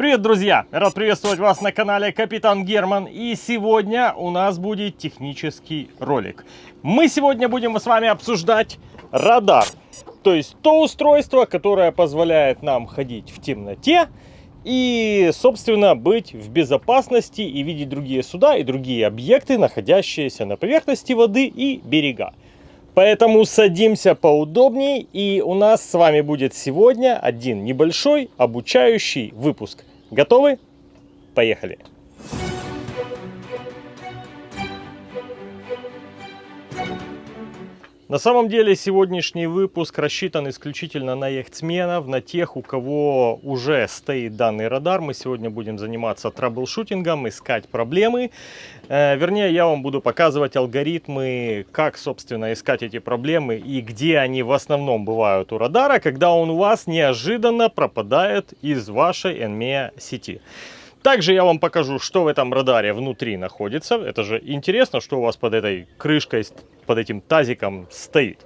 Привет, друзья! Рад приветствовать вас на канале Капитан Герман. И сегодня у нас будет технический ролик. Мы сегодня будем с вами обсуждать радар. То есть то устройство, которое позволяет нам ходить в темноте и, собственно, быть в безопасности и видеть другие суда и другие объекты, находящиеся на поверхности воды и берега. Поэтому садимся поудобнее, и у нас с вами будет сегодня один небольшой обучающий выпуск. Готовы? Поехали! На самом деле сегодняшний выпуск рассчитан исключительно на яхтсменов, на тех, у кого уже стоит данный радар. Мы сегодня будем заниматься траблшутингом, искать проблемы. Э, вернее, я вам буду показывать алгоритмы, как, собственно, искать эти проблемы и где они в основном бывают у радара, когда он у вас неожиданно пропадает из вашей NMEA сети. Также я вам покажу, что в этом радаре внутри находится. Это же интересно, что у вас под этой крышкой под этим тазиком стоит.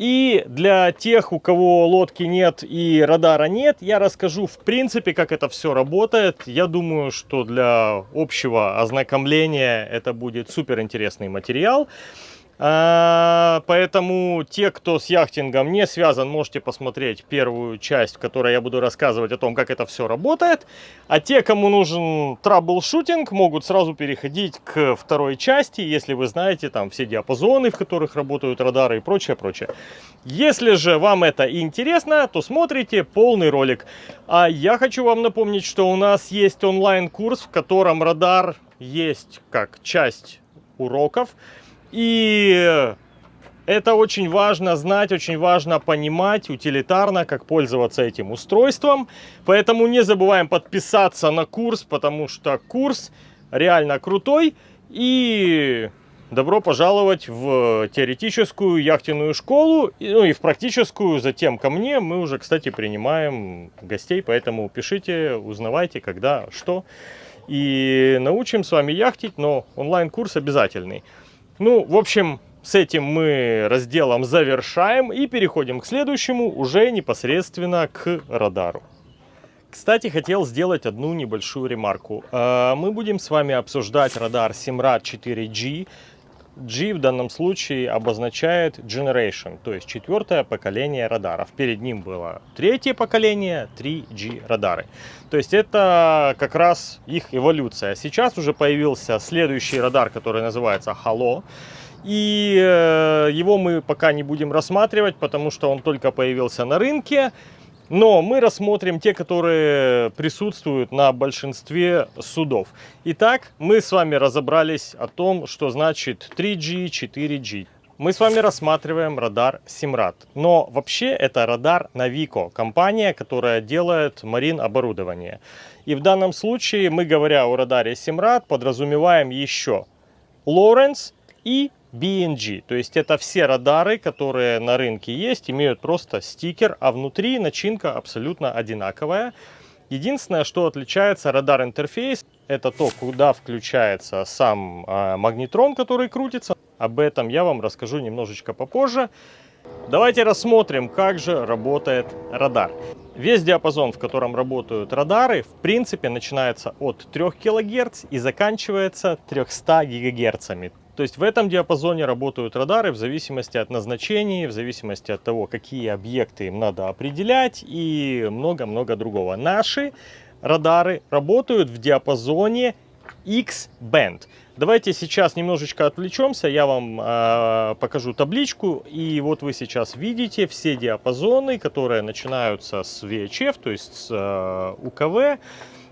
И для тех, у кого лодки нет и радара нет, я расскажу в принципе, как это все работает. Я думаю, что для общего ознакомления это будет супер интересный материал. А, поэтому те, кто с яхтингом не связан, можете посмотреть первую часть, в которой я буду рассказывать о том, как это все работает. А те, кому нужен troubleshooting, могут сразу переходить к второй части, если вы знаете там все диапазоны, в которых работают радары и прочее, прочее. Если же вам это интересно, то смотрите полный ролик. А я хочу вам напомнить, что у нас есть онлайн-курс, в котором радар есть как часть уроков. И это очень важно знать, очень важно понимать утилитарно, как пользоваться этим устройством. Поэтому не забываем подписаться на курс, потому что курс реально крутой. И добро пожаловать в теоретическую яхтенную школу, ну и в практическую затем ко мне. Мы уже, кстати, принимаем гостей, поэтому пишите, узнавайте, когда, что. И научим с вами яхтить, но онлайн-курс обязательный. Ну, в общем, с этим мы разделом завершаем и переходим к следующему, уже непосредственно к радару. Кстати, хотел сделать одну небольшую ремарку. Э, мы будем с вами обсуждать радар Simrad 4G. G в данном случае обозначает Generation, то есть четвертое поколение радаров. Перед ним было третье поколение 3G радары. То есть это как раз их эволюция. Сейчас уже появился следующий радар, который называется Halo. И э, его мы пока не будем рассматривать, потому что он только появился на рынке. Но мы рассмотрим те, которые присутствуют на большинстве судов. Итак, мы с вами разобрались о том, что значит 3G, 4G. Мы с вами рассматриваем радар Simrad. Но вообще это радар Navico, компания, которая делает марин оборудование. И в данном случае мы, говоря о радаре Simrad, подразумеваем еще Lawrence и BNG. То есть это все радары, которые на рынке есть, имеют просто стикер, а внутри начинка абсолютно одинаковая. Единственное, что отличается радар интерфейс, это то, куда включается сам э, магнитрон, который крутится. Об этом я вам расскажу немножечко попозже. Давайте рассмотрим, как же работает радар. Весь диапазон, в котором работают радары, в принципе, начинается от 3 кГц и заканчивается 300 ГГц. То есть в этом диапазоне работают радары в зависимости от назначения, в зависимости от того, какие объекты им надо определять и много-много другого. Наши радары работают в диапазоне X-band. Давайте сейчас немножечко отвлечемся, я вам э, покажу табличку. И вот вы сейчас видите все диапазоны, которые начинаются с VHF, то есть с э, УКВ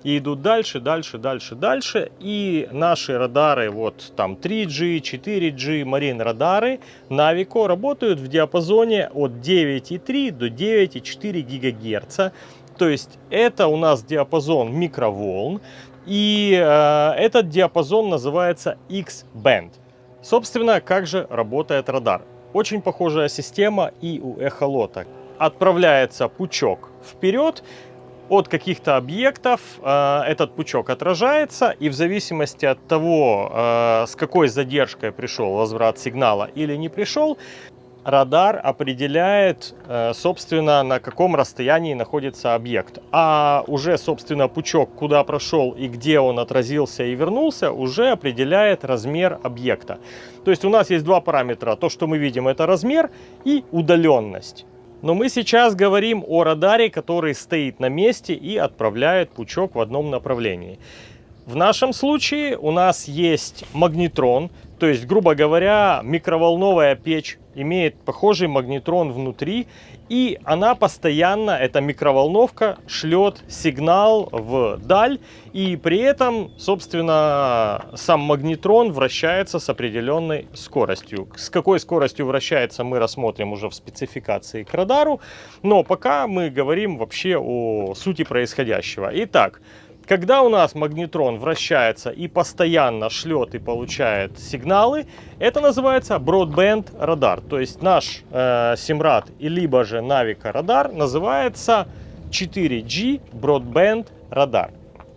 и идут дальше, дальше, дальше, дальше. И наши радары, вот там 3G, 4G, Marine радары Navico работают в диапазоне от 9,3 до 9,4 ГГц. То есть это у нас диапазон микроволн. И э, этот диапазон называется X-band. Собственно, как же работает радар? Очень похожая система и у эхолота. Отправляется пучок вперед, от каких-то объектов э, этот пучок отражается, и в зависимости от того, э, с какой задержкой пришел возврат сигнала или не пришел, радар определяет, э, собственно, на каком расстоянии находится объект. А уже, собственно, пучок, куда прошел и где он отразился и вернулся, уже определяет размер объекта. То есть у нас есть два параметра. То, что мы видим, это размер и удаленность. Но мы сейчас говорим о радаре, который стоит на месте и отправляет пучок в одном направлении. В нашем случае у нас есть магнетрон, то есть, грубо говоря, микроволновая печь имеет похожий магнетрон внутри, и она постоянно, эта микроволновка, шлет сигнал в даль, и при этом, собственно, сам магнетрон вращается с определенной скоростью. С какой скоростью вращается, мы рассмотрим уже в спецификации к радару, но пока мы говорим вообще о сути происходящего. Итак, когда у нас магнетрон вращается и постоянно шлет и получает сигналы, это называется Broadband радар. То есть наш э, и либо же Navico радар называется 4G Broadband радар.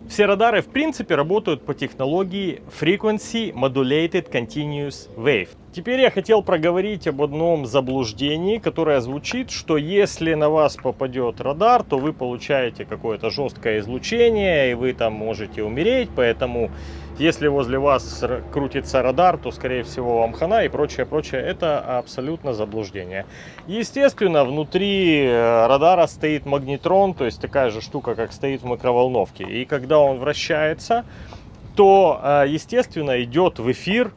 Все радары в принципе работают по технологии Frequency Modulated Continuous Wave. Теперь я хотел проговорить об одном заблуждении, которое звучит, что если на вас попадет радар, то вы получаете какое-то жесткое излучение, и вы там можете умереть, поэтому если возле вас крутится радар, то скорее всего вам хана и прочее, прочее. Это абсолютно заблуждение. Естественно, внутри э, радара стоит магнетрон, то есть такая же штука, как стоит в микроволновке. И когда он вращается, то, э, естественно, идет в эфир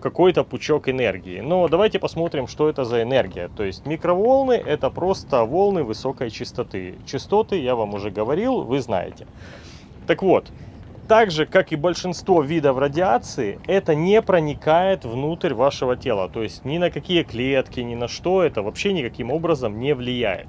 какой-то пучок энергии. Но давайте посмотрим, что это за энергия. То есть микроволны это просто волны высокой частоты. Частоты, я вам уже говорил, вы знаете. Так вот, так же, как и большинство видов радиации, это не проникает внутрь вашего тела. То есть ни на какие клетки, ни на что это вообще никаким образом не влияет.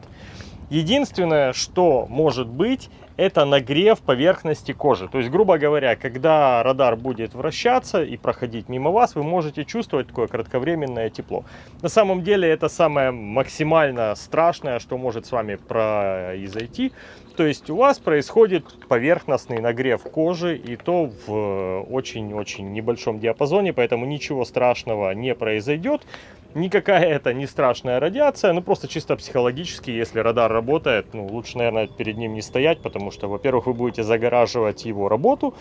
Единственное, что может быть, это нагрев поверхности кожи. То есть, грубо говоря, когда радар будет вращаться и проходить мимо вас, вы можете чувствовать такое кратковременное тепло. На самом деле это самое максимально страшное, что может с вами произойти. То есть у вас происходит поверхностный нагрев кожи и то в очень-очень небольшом диапазоне, поэтому ничего страшного не произойдет. Никакая это не страшная радиация, ну просто чисто психологически, если радар работает, ну лучше, наверное, перед ним не стоять, потому что, во-первых, вы будете загораживать его работу,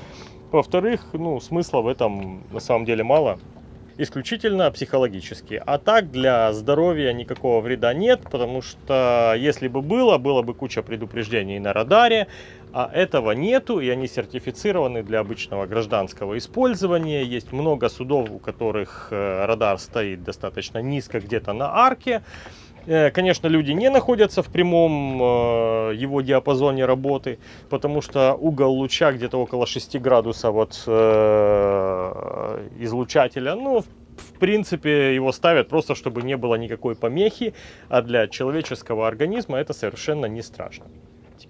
во-вторых, ну смысла в этом на самом деле мало, исключительно психологически. А так для здоровья никакого вреда нет, потому что если бы было, было бы куча предупреждений на радаре, а этого нету, и они сертифицированы для обычного гражданского использования. Есть много судов, у которых э, радар стоит достаточно низко, где-то на арке. Э, конечно, люди не находятся в прямом э, его диапазоне работы, потому что угол луча где-то около 6 градусов от излучателя. Ну, в принципе, его ставят просто, чтобы не было никакой помехи, а для человеческого организма это совершенно не страшно.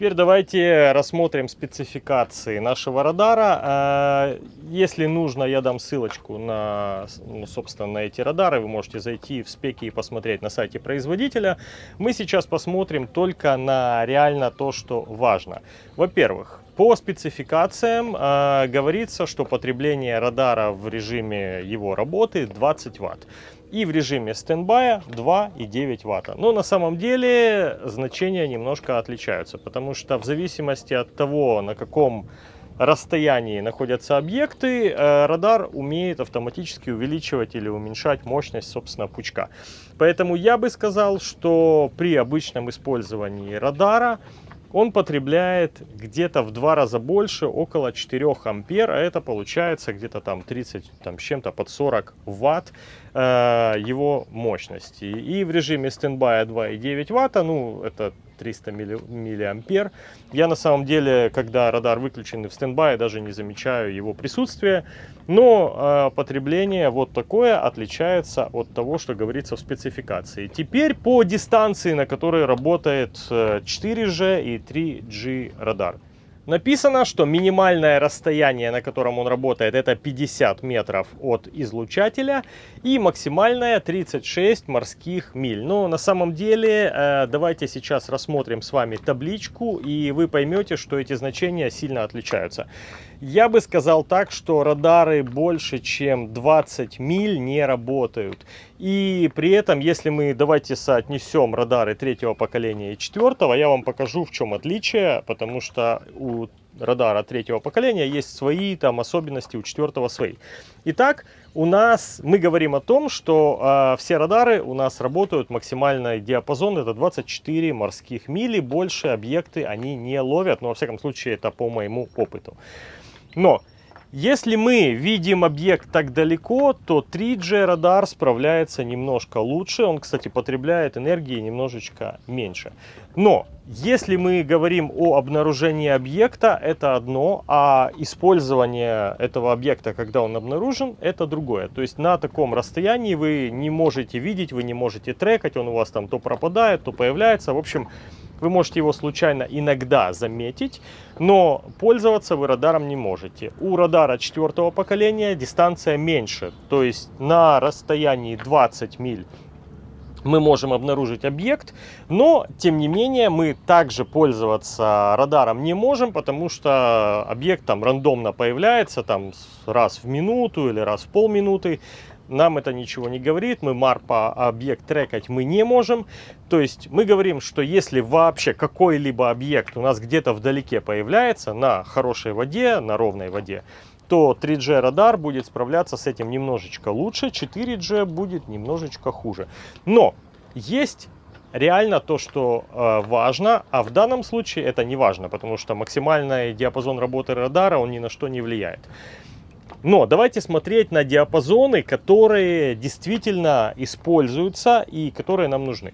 Теперь давайте рассмотрим спецификации нашего радара. Э, если нужно, я дам ссылочку на, ну, собственно, на эти радары. Вы можете зайти в спеки и посмотреть на сайте производителя. Мы сейчас посмотрим только на реально то, что важно. Во-первых, по спецификациям э, говорится, что потребление радара в режиме его работы 20 Вт и в режиме стендбая 2,9 ватта. Но на самом деле значения немножко отличаются, потому что в зависимости от того, на каком расстоянии находятся объекты, э, радар умеет автоматически увеличивать или уменьшать мощность, собственно, пучка. Поэтому я бы сказал, что при обычном использовании радара он потребляет где-то в два раза больше, около 4 ампер, а это получается где-то там 30, там чем-то под 40 ватт э, его мощности. И в режиме стендбая 2,9 ватта, ну это 300 миллиампер. Я на самом деле, когда радар выключен в стендбай, даже не замечаю его присутствия. Но э, потребление вот такое отличается от того, что говорится в спецификации. Теперь по дистанции, на которой работает 4G э, и 3G радар. Написано, что минимальное расстояние, на котором он работает, это 50 метров от излучателя и максимальное 36 морских миль. Но на самом деле, э, давайте сейчас рассмотрим с вами табличку, и вы поймете, что эти значения сильно отличаются. Я бы сказал так, что радары больше, чем 20 миль не работают. И при этом, если мы, давайте соотнесем радары третьего поколения и четвертого, я вам покажу, в чем отличие, потому что у радара третьего поколения есть свои там особенности, у четвертого свои. Итак, у нас, мы говорим о том, что э, все радары у нас работают, максимальный диапазон это 24 морских мили, больше объекты они не ловят, но во всяком случае это по моему опыту. Но если мы видим объект так далеко, то 3G радар справляется немножко лучше. Он, кстати, потребляет энергии немножечко меньше. Но если мы говорим о обнаружении объекта, это одно, а использование этого объекта, когда он обнаружен, это другое. То есть на таком расстоянии вы не можете видеть, вы не можете трекать, он у вас там то пропадает, то появляется. В общем, вы можете его случайно иногда заметить, но пользоваться вы радаром не можете. У радара четвертого поколения дистанция меньше, то есть на расстоянии 20 миль мы можем обнаружить объект, но тем не менее мы также пользоваться радаром не можем, потому что объект там рандомно появляется там раз в минуту или раз в полминуты нам это ничего не говорит, мы марпа объект трекать мы не можем. То есть мы говорим, что если вообще какой-либо объект у нас где-то вдалеке появляется на хорошей воде, на ровной воде, то 3G радар будет справляться с этим немножечко лучше, 4G будет немножечко хуже. Но есть реально то, что э, важно, а в данном случае это не важно, потому что максимальный диапазон работы радара, он ни на что не влияет. Но давайте смотреть на диапазоны, которые действительно используются и которые нам нужны.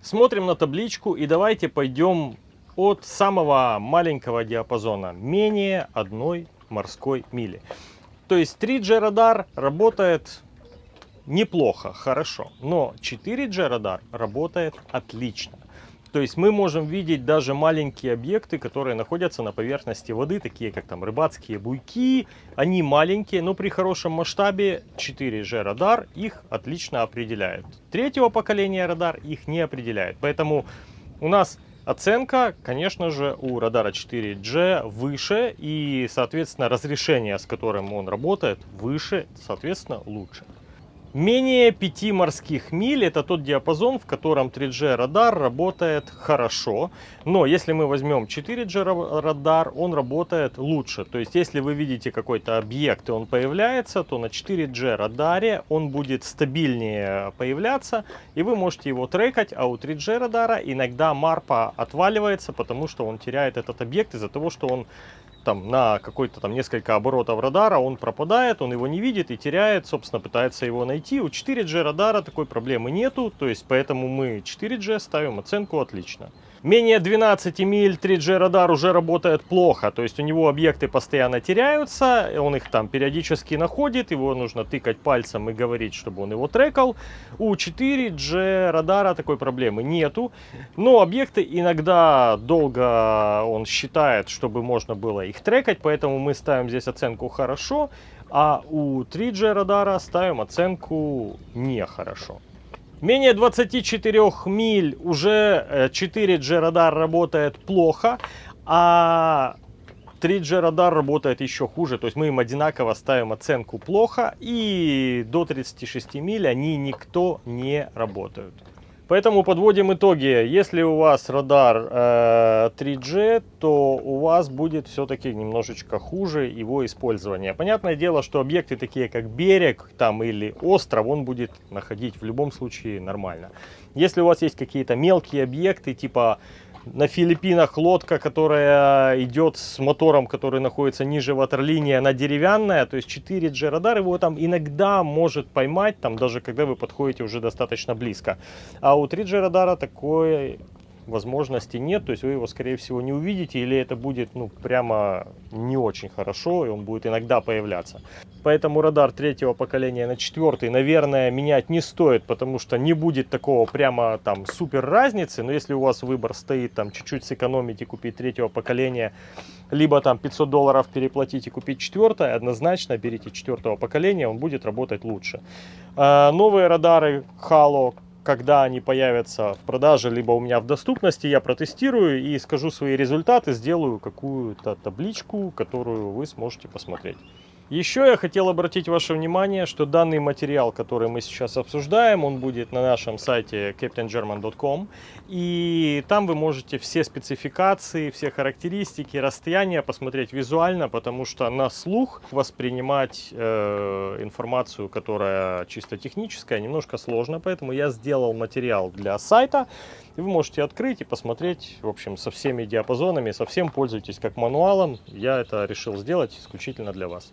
Смотрим на табличку и давайте пойдем от самого маленького диапазона, менее одной морской мили. То есть 3G радар работает неплохо, хорошо, но 4G радар работает отлично. То есть мы можем видеть даже маленькие объекты, которые находятся на поверхности воды, такие как там рыбацкие буйки. Они маленькие, но при хорошем масштабе 4G радар их отлично определяет. Третьего поколения радар их не определяет. Поэтому у нас оценка, конечно же, у радара 4G выше и, соответственно, разрешение, с которым он работает, выше, соответственно, лучше. Менее 5 морских миль это тот диапазон, в котором 3G радар работает хорошо. Но если мы возьмем 4G радар, он работает лучше. То есть если вы видите какой-то объект и он появляется, то на 4G радаре он будет стабильнее появляться. И вы можете его трекать, а у 3G радара иногда марпа отваливается, потому что он теряет этот объект из-за того, что он там на какой-то там несколько оборотов радара он пропадает, он его не видит и теряет, собственно, пытается его найти. У 4G радара такой проблемы нету, то есть поэтому мы 4G ставим оценку отлично. Менее 12 миль 3G радар уже работает плохо, то есть у него объекты постоянно теряются, он их там периодически находит, его нужно тыкать пальцем и говорить, чтобы он его трекал. У 4G радара такой проблемы нету, но объекты иногда долго он считает, чтобы можно было их трекать, поэтому мы ставим здесь оценку хорошо, а у 3G радара ставим оценку нехорошо. Менее 24 миль уже 4G э, радар работает плохо, а 3G радар работает еще хуже, то есть мы им одинаково ставим оценку плохо, и до 36 миль они никто не работают. Поэтому подводим итоги. Если у вас радар э, 3G, то у вас будет все-таки немножечко хуже его использование. Понятное дело, что объекты такие как берег там или остров, он будет находить в любом случае нормально. Если у вас есть какие-то мелкие объекты, типа на Филиппинах лодка, которая идет с мотором, который находится ниже ватерлинии, она деревянная, то есть 4G радар его там иногда может поймать, там даже когда вы подходите уже достаточно близко. А у 3G радара такой возможности нет, то есть вы его скорее всего не увидите или это будет ну прямо не очень хорошо и он будет иногда появляться. Поэтому радар третьего поколения на четвертый, наверное, менять не стоит, потому что не будет такого прямо там супер разницы. Но если у вас выбор стоит там чуть-чуть сэкономить и купить третьего поколения, либо там 500 долларов переплатить и купить четвертое, однозначно берите четвертого поколения, он будет работать лучше. А, новые радары Halo когда они появятся в продаже, либо у меня в доступности, я протестирую и скажу свои результаты, сделаю какую-то табличку, которую вы сможете посмотреть. Еще я хотел обратить ваше внимание, что данный материал, который мы сейчас обсуждаем, он будет на нашем сайте captaingerman.com. И там вы можете все спецификации, все характеристики, расстояния посмотреть визуально, потому что на слух воспринимать э, информацию, которая чисто техническая, немножко сложно. Поэтому я сделал материал для сайта. И вы можете открыть и посмотреть, в общем, со всеми диапазонами, совсем пользуйтесь как мануалом. Я это решил сделать исключительно для вас.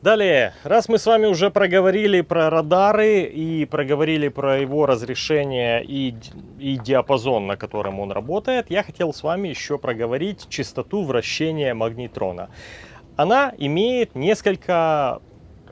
Далее, раз мы с вами уже проговорили про радары и проговорили про его разрешение и, и диапазон, на котором он работает, я хотел с вами еще проговорить частоту вращения магнитрона. Она имеет несколько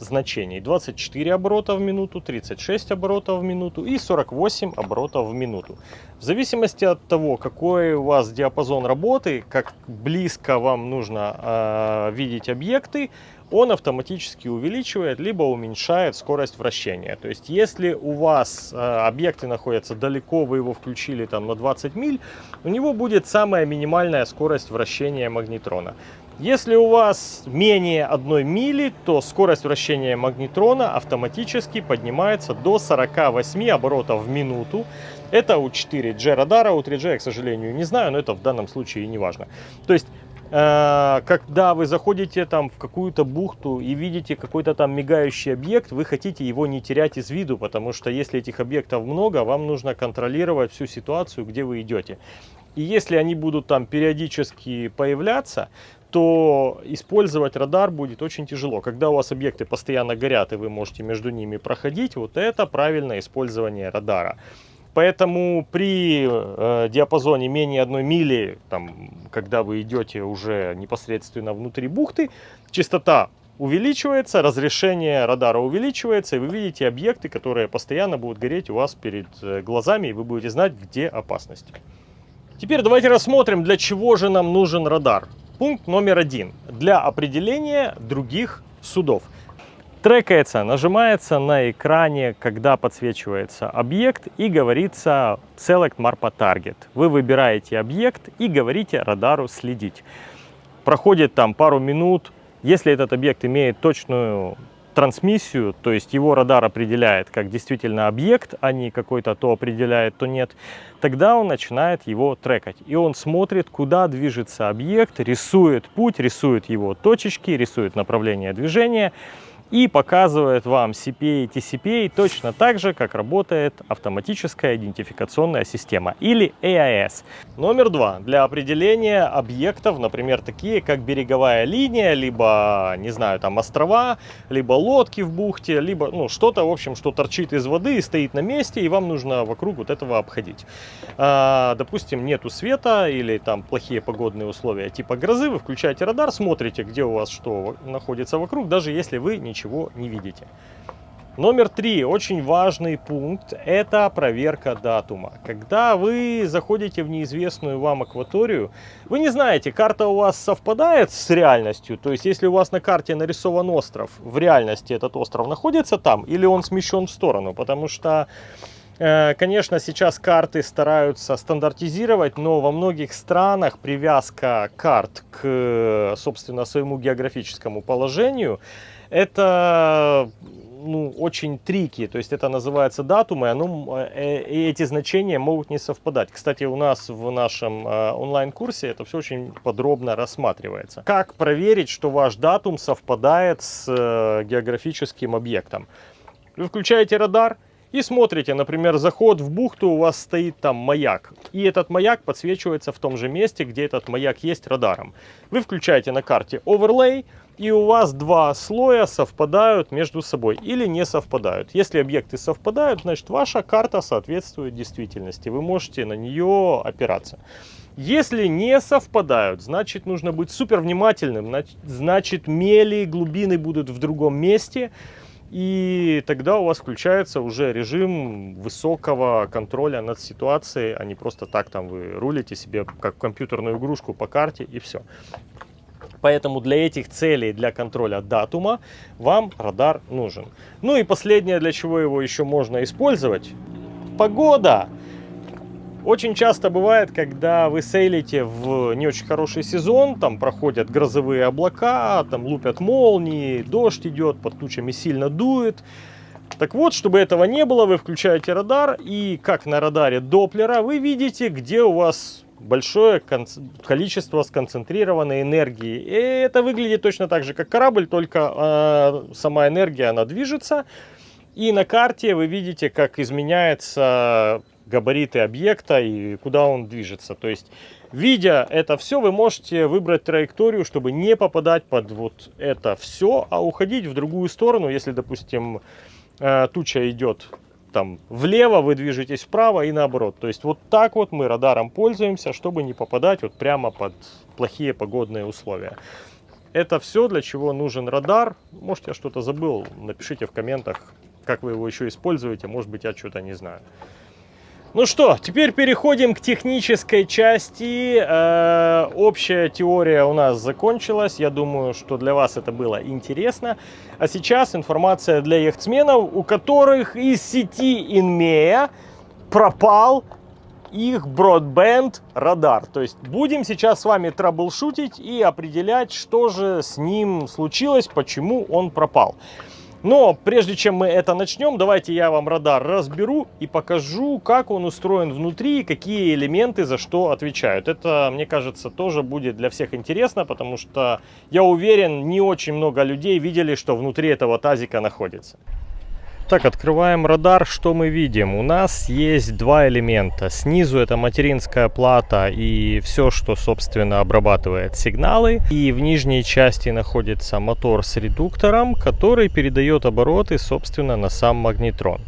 значений. 24 оборота в минуту, 36 оборотов в минуту и 48 оборотов в минуту. В зависимости от того, какой у вас диапазон работы, как близко вам нужно э, видеть объекты, он автоматически увеличивает либо уменьшает скорость вращения. То есть, если у вас э, объекты находятся далеко, вы его включили там на 20 миль, у него будет самая минимальная скорость вращения магнитрона. Если у вас менее 1 мили, то скорость вращения магнитрона автоматически поднимается до 48 оборотов в минуту. Это у 4G радара, у 3G я, к сожалению, не знаю, но это в данном случае и не важно. То есть когда вы заходите там в какую-то бухту и видите какой-то там мигающий объект, вы хотите его не терять из виду, потому что если этих объектов много, вам нужно контролировать всю ситуацию, где вы идете. И если они будут там периодически появляться, то использовать радар будет очень тяжело. Когда у вас объекты постоянно горят и вы можете между ними проходить, вот это правильное использование радара. Поэтому при э, диапазоне менее одной мили, там, когда вы идете уже непосредственно внутри бухты, частота увеличивается, разрешение радара увеличивается, и вы видите объекты, которые постоянно будут гореть у вас перед э, глазами, и вы будете знать, где опасность. Теперь давайте рассмотрим, для чего же нам нужен радар. Пункт номер один. Для определения других судов трекается, нажимается на экране, когда подсвечивается объект и говорится Select Marpa Target. Вы выбираете объект и говорите радару следить. Проходит там пару минут. Если этот объект имеет точную трансмиссию, то есть его радар определяет как действительно объект, а не какой-то то определяет, то нет, тогда он начинает его трекать. И он смотрит, куда движется объект, рисует путь, рисует его точечки, рисует направление движения и показывает вам CPA и TCPA точно так же, как работает автоматическая идентификационная система или AIS. Номер два. Для определения объектов, например, такие как береговая линия, либо, не знаю, там острова, либо лодки в бухте, либо ну, что-то, в общем, что торчит из воды и стоит на месте, и вам нужно вокруг вот этого обходить. А, допустим, нету света или там плохие погодные условия типа грозы, вы включаете радар, смотрите, где у вас что находится вокруг, даже если вы не ничего не видите. Номер три, очень важный пункт, это проверка датума. Когда вы заходите в неизвестную вам акваторию, вы не знаете, карта у вас совпадает с реальностью, то есть если у вас на карте нарисован остров, в реальности этот остров находится там или он смещен в сторону, потому что э, Конечно, сейчас карты стараются стандартизировать, но во многих странах привязка карт к, собственно, своему географическому положению это ну, очень трики, то есть это называется датумы, оно, э, и эти значения могут не совпадать. Кстати, у нас в нашем э, онлайн-курсе это все очень подробно рассматривается. Как проверить, что ваш датум совпадает с э, географическим объектом? Вы включаете радар, и смотрите, например, заход в бухту, у вас стоит там маяк. И этот маяк подсвечивается в том же месте, где этот маяк есть радаром. Вы включаете на карте Overlay, и у вас два слоя совпадают между собой или не совпадают. Если объекты совпадают, значит ваша карта соответствует действительности. Вы можете на нее опираться. Если не совпадают, значит нужно быть супер внимательным. Значит мели, глубины будут в другом месте. И тогда у вас включается уже режим высокого контроля над ситуацией, а не просто так там вы рулите себе как компьютерную игрушку по карте и все. Поэтому для этих целей, для контроля датума, вам радар нужен. Ну и последнее, для чего его еще можно использовать, погода. Очень часто бывает, когда вы сейлите в не очень хороший сезон, там проходят грозовые облака, там лупят молнии, дождь идет, под тучами сильно дует. Так вот, чтобы этого не было, вы включаете радар, и как на радаре Доплера, вы видите, где у вас большое количество сконцентрированной энергии. И это выглядит точно так же, как корабль, только э, сама энергия, она движется. И на карте вы видите, как изменяются габариты объекта и куда он движется. То есть, видя это все, вы можете выбрать траекторию, чтобы не попадать под вот это все, а уходить в другую сторону, если, допустим, э, туча идет там влево, вы движетесь вправо и наоборот. То есть вот так вот мы радаром пользуемся, чтобы не попадать вот прямо под плохие погодные условия. Это все, для чего нужен радар. Может, я что-то забыл, напишите в комментах, как вы его еще используете. Может быть, я что-то не знаю. Ну что, теперь переходим к технической части. Э, общая теория у нас закончилась. Я думаю, что для вас это было интересно. А сейчас информация для яхтсменов, у которых из сети Инмея пропал их Broadband радар. То есть будем сейчас с вами траблшутить и определять, что же с ним случилось, почему он пропал. Но прежде чем мы это начнем, давайте я вам радар разберу и покажу, как он устроен внутри и какие элементы за что отвечают. Это, мне кажется, тоже будет для всех интересно, потому что я уверен, не очень много людей видели, что внутри этого тазика находится. Так, открываем радар. Что мы видим? У нас есть два элемента. Снизу это материнская плата и все, что, собственно, обрабатывает сигналы. И в нижней части находится мотор с редуктором, который передает обороты, собственно, на сам магнетрон.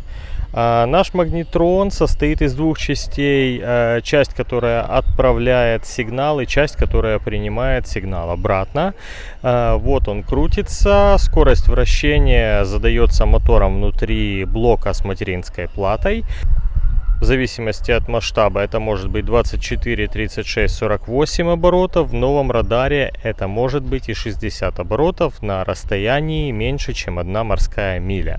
А, наш магнетрон состоит из двух частей. А, часть, которая отправляет сигнал и часть, которая принимает сигнал обратно. А, вот он крутится. Скорость вращения задается мотором внутри блока с материнской платой. В зависимости от масштаба это может быть 24, 36, 48 оборотов. В новом радаре это может быть и 60 оборотов на расстоянии меньше, чем одна морская миля.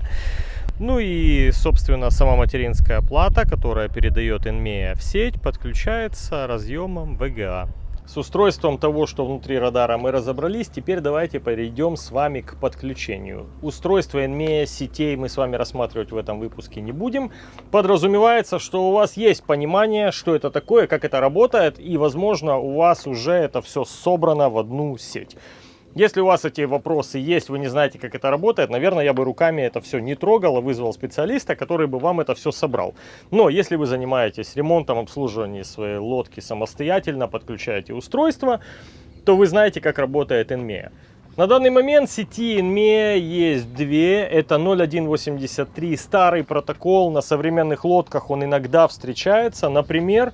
Ну и, собственно, сама материнская плата, которая передает NMEA в сеть, подключается разъемом VGA. С устройством того, что внутри радара мы разобрались, теперь давайте перейдем с вами к подключению. Устройство NMEA сетей мы с вами рассматривать в этом выпуске не будем. Подразумевается, что у вас есть понимание, что это такое, как это работает, и, возможно, у вас уже это все собрано в одну сеть. Если у вас эти вопросы есть, вы не знаете, как это работает, наверное, я бы руками это все не трогал, а вызвал специалиста, который бы вам это все собрал. Но если вы занимаетесь ремонтом, обслуживанием своей лодки самостоятельно, подключаете устройство, то вы знаете, как работает NMEA. На данный момент сети NMEA есть две. Это 0183 старый протокол. На современных лодках он иногда встречается. Например,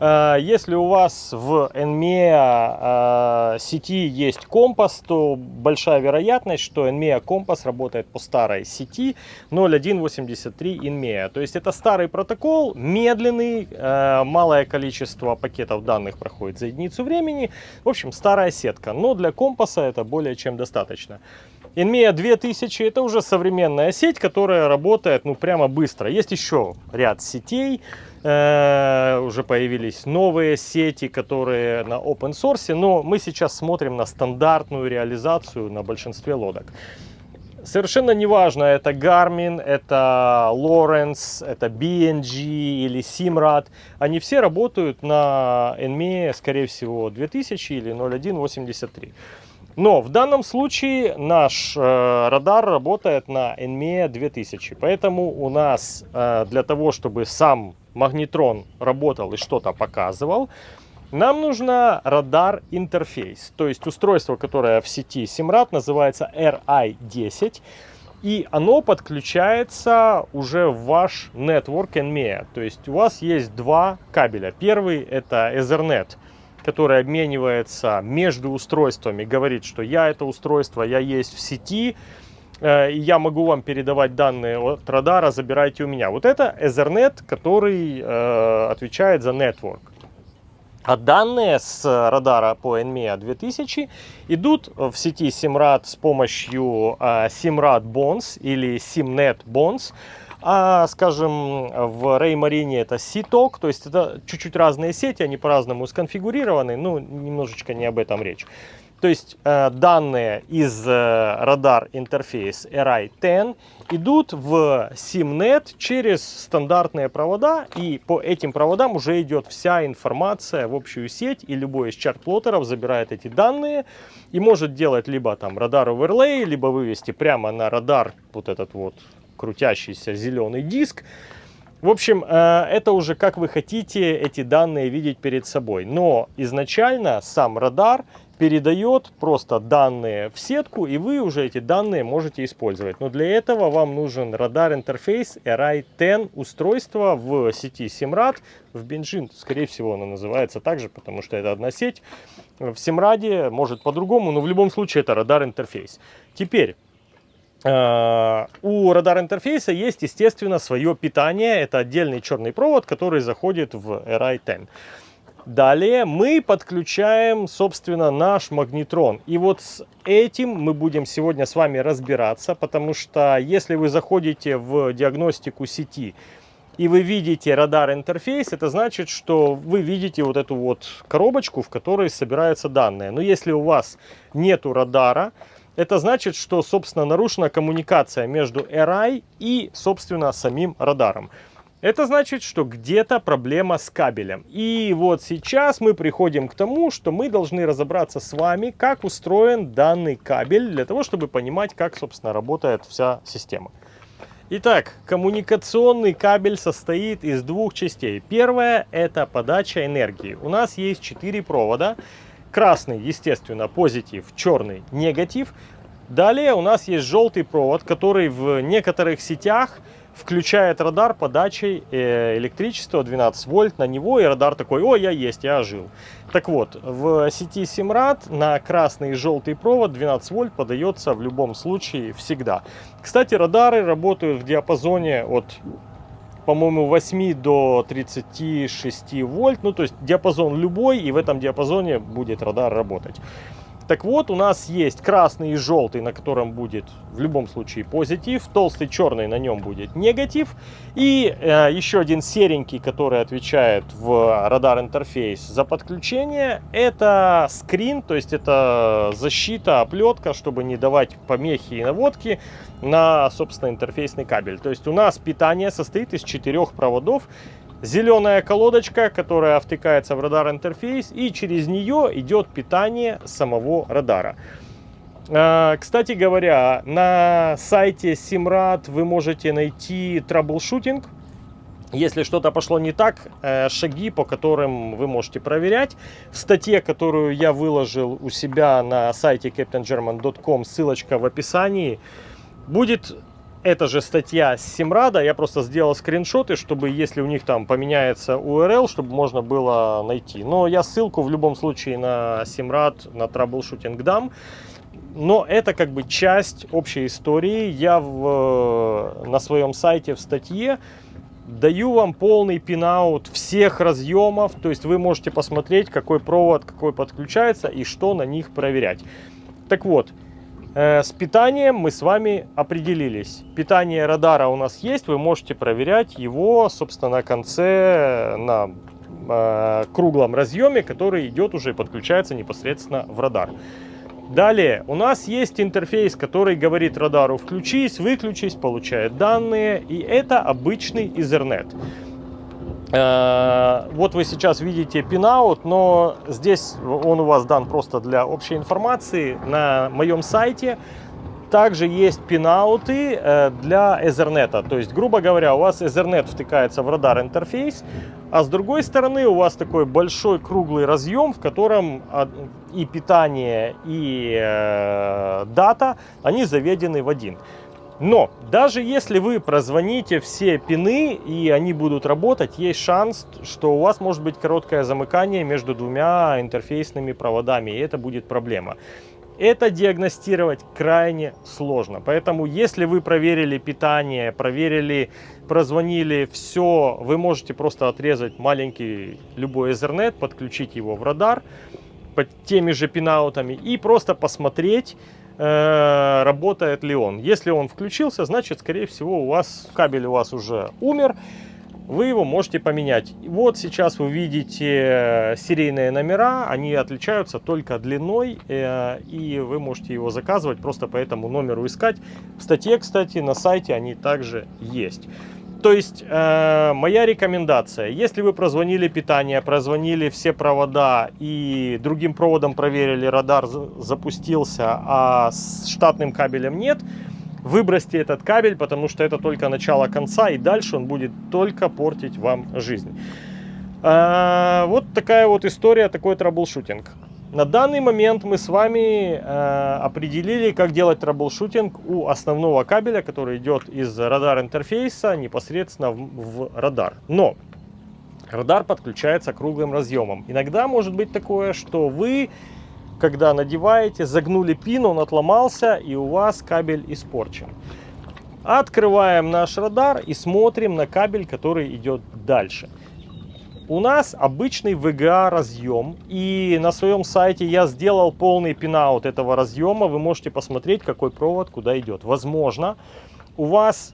если у вас в NMEA э, сети есть компас, то большая вероятность, что NMEA компас работает по старой сети 0183 NMEA. То есть это старый протокол, медленный, э, малое количество пакетов данных проходит за единицу времени. В общем, старая сетка, но для компаса это более чем достаточно. NMEA 2000 это уже современная сеть, которая работает ну прямо быстро. Есть еще ряд сетей, Э, уже появились новые сети, которые на open source, но мы сейчас смотрим на стандартную реализацию на большинстве лодок. Совершенно неважно, это Garmin, это Lawrence, это BNG или Simrad. Они все работают на NME, скорее всего, 2000 или 0183. Но в данном случае наш э, радар работает на NME 2000. Поэтому у нас э, для того, чтобы сам магнетрон работал и что-то показывал, нам нужно радар интерфейс, то есть устройство, которое в сети Simrad называется RI10. И оно подключается уже в ваш Network NMEA. То есть у вас есть два кабеля. Первый это Ethernet, который обменивается между устройствами, говорит, что я это устройство, я есть в сети, Э, я могу вам передавать данные от радара, забирайте у меня. Вот это Ethernet, который э, отвечает за network. А данные с радара по NMEA 2000 идут в сети Simrad с помощью э, Simrad Bonds или Simnet Bonds. А, скажем, в Реймарине это Ситок, то есть это чуть-чуть разные сети, они по-разному сконфигурированы, ну, немножечко не об этом речь. То есть э, данные из э, радар интерфейс RI-10 идут в SIMNet через стандартные провода, и по этим проводам уже идет вся информация в общую сеть, и любой из чарт-плоттеров забирает эти данные и может делать либо там радар оверлей, либо вывести прямо на радар вот этот вот крутящийся зеленый диск. В общем, э, это уже как вы хотите эти данные видеть перед собой. Но изначально сам радар передает просто данные в сетку, и вы уже эти данные можете использовать. Но для этого вам нужен радар интерфейс RI-10 устройство в сети Simrad. В Бенжин, скорее всего, оно называется также, потому что это одна сеть. В Simrad может по-другому, но в любом случае это радар интерфейс. Теперь, у радар интерфейса есть, естественно, свое питание. Это отдельный черный провод, который заходит в RI-10. Далее мы подключаем, собственно, наш магнитрон. И вот с этим мы будем сегодня с вами разбираться, потому что если вы заходите в диагностику сети и вы видите радар интерфейс, это значит, что вы видите вот эту вот коробочку, в которой собираются данные. Но если у вас нету радара, это значит, что, собственно, нарушена коммуникация между RI и, собственно, самим радаром. Это значит, что где-то проблема с кабелем. И вот сейчас мы приходим к тому, что мы должны разобраться с вами, как устроен данный кабель, для того, чтобы понимать, как, собственно, работает вся система. Итак, коммуникационный кабель состоит из двух частей. Первая – это подача энергии. У нас есть четыре провода. Красный, естественно, позитив, черный – негатив. Далее у нас есть желтый провод, который в некоторых сетях – включает радар подачей э, электричества 12 вольт на него, и радар такой, о, я есть, я ожил. Так вот, в сети Simrad на красный и желтый провод 12 вольт подается в любом случае всегда. Кстати, радары работают в диапазоне от по-моему, 8 до 36 вольт. Ну, то есть диапазон любой, и в этом диапазоне будет радар работать. Так вот, у нас есть красный и желтый, на котором будет в любом случае позитив, толстый черный на нем будет негатив, и э, еще один серенький, который отвечает в радар интерфейс за подключение, это скрин, то есть это защита, оплетка, чтобы не давать помехи и наводки на, собственно, интерфейсный кабель. То есть у нас питание состоит из четырех проводов, зеленая колодочка, которая втыкается в радар интерфейс, и через нее идет питание самого радара. А, кстати говоря, на сайте Simrad вы можете найти troubleshooting. Если что-то пошло не так, э, шаги, по которым вы можете проверять. В статье, которую я выложил у себя на сайте captaingerman.com, ссылочка в описании, будет эта же статья с Simrad а, я просто сделал скриншоты, чтобы если у них там поменяется URL, чтобы можно было найти. Но я ссылку в любом случае на Simrad, на Troubleshooting дам. Но это как бы часть общей истории. Я в, на своем сайте в статье даю вам полный пинаут всех разъемов. То есть вы можете посмотреть, какой провод, какой подключается и что на них проверять. Так вот, Э, с питанием мы с вами определились. Питание радара у нас есть, вы можете проверять его, собственно, на конце, на э, круглом разъеме, который идет уже и подключается непосредственно в радар. Далее, у нас есть интерфейс, который говорит радару включись, выключись, получает данные, и это обычный Ethernet. Э, вот вы сейчас видите пинаут, но здесь он у вас дан просто для общей информации. На моем сайте также есть пинауты э, для Ethernet. То есть, грубо говоря, у вас Ethernet втыкается в радар интерфейс, а с другой стороны у вас такой большой круглый разъем, в котором и питание, и э, дата, они заведены в один. Но даже если вы прозвоните все пины и они будут работать, есть шанс, что у вас может быть короткое замыкание между двумя интерфейсными проводами, и это будет проблема. Это диагностировать крайне сложно. Поэтому, если вы проверили питание, проверили, прозвонили, все, вы можете просто отрезать маленький любой Ethernet, подключить его в радар под теми же пинаутами и просто посмотреть, э, работает ли он. Если он включился, значит, скорее всего, у вас кабель у вас уже умер, вы его можете поменять. Вот сейчас вы видите серийные номера, они отличаются только длиной, э, и вы можете его заказывать, просто по этому номеру искать. В статье, кстати, на сайте они также есть. То есть, э, моя рекомендация, если вы прозвонили питание, прозвонили все провода и другим проводом проверили, радар запустился, а с штатным кабелем нет, выбросьте этот кабель, потому что это только начало конца, и дальше он будет только портить вам жизнь. Э, вот такая вот история, такой troubleshooting. На данный момент мы с вами э, определили, как делать troubleshooting у основного кабеля, который идет из радар интерфейса непосредственно в, в радар. Но радар подключается круглым разъемом. Иногда может быть такое, что вы, когда надеваете, загнули пин, он отломался и у вас кабель испорчен. Открываем наш радар и смотрим на кабель, который идет дальше. У нас обычный VGA разъем, и на своем сайте я сделал полный пинаут этого разъема. Вы можете посмотреть, какой провод куда идет. Возможно, у вас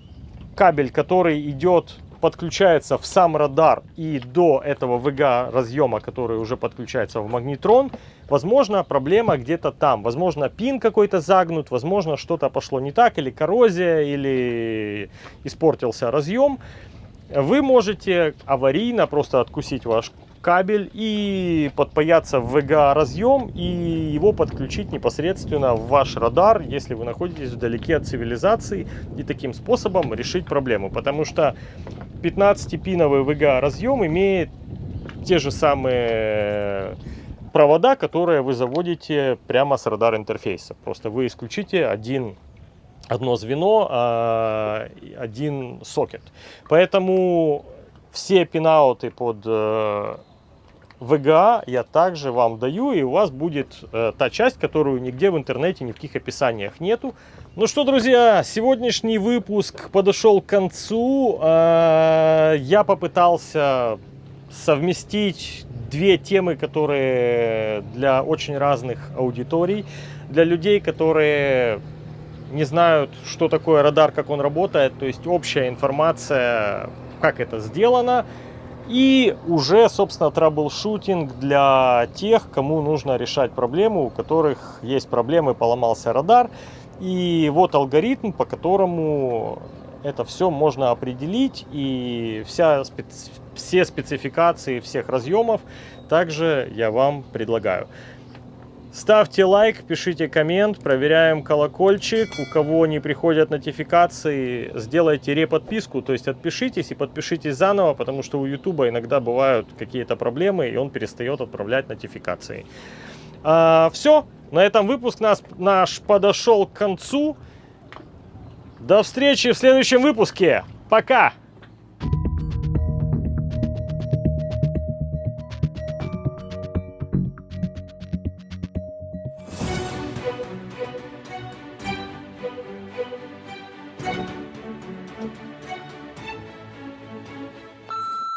кабель, который идет, подключается в сам радар и до этого VGA разъема, который уже подключается в магнитрон, возможно, проблема где-то там. Возможно, пин какой-то загнут, возможно, что-то пошло не так, или коррозия, или испортился разъем вы можете аварийно просто откусить ваш кабель и подпаяться в VGA разъем и его подключить непосредственно в ваш радар, если вы находитесь вдалеке от цивилизации и таким способом решить проблему. Потому что 15-пиновый VGA разъем имеет те же самые провода, которые вы заводите прямо с радар интерфейса. Просто вы исключите один одно звено, а, один сокет. Поэтому все пинауты под э, VGA я также вам даю, и у вас будет э, та часть, которую нигде в интернете, ни в каких описаниях нету. Ну что, друзья, сегодняшний выпуск подошел к концу. Э, я попытался совместить две темы, которые для очень разных аудиторий. Для людей, которые не знают, что такое радар, как он работает, то есть общая информация, как это сделано, и уже, собственно, траблшутинг для тех, кому нужно решать проблему, у которых есть проблемы, поломался радар. И вот алгоритм, по которому это все можно определить, и вся специ... все спецификации всех разъемов также я вам предлагаю. Ставьте лайк, пишите коммент, проверяем колокольчик. У кого не приходят нотификации, сделайте реподписку, то есть отпишитесь и подпишитесь заново, потому что у YouTube иногда бывают какие-то проблемы, и он перестает отправлять нотификации. А, все, на этом выпуск нас, наш подошел к концу. До встречи в следующем выпуске. Пока!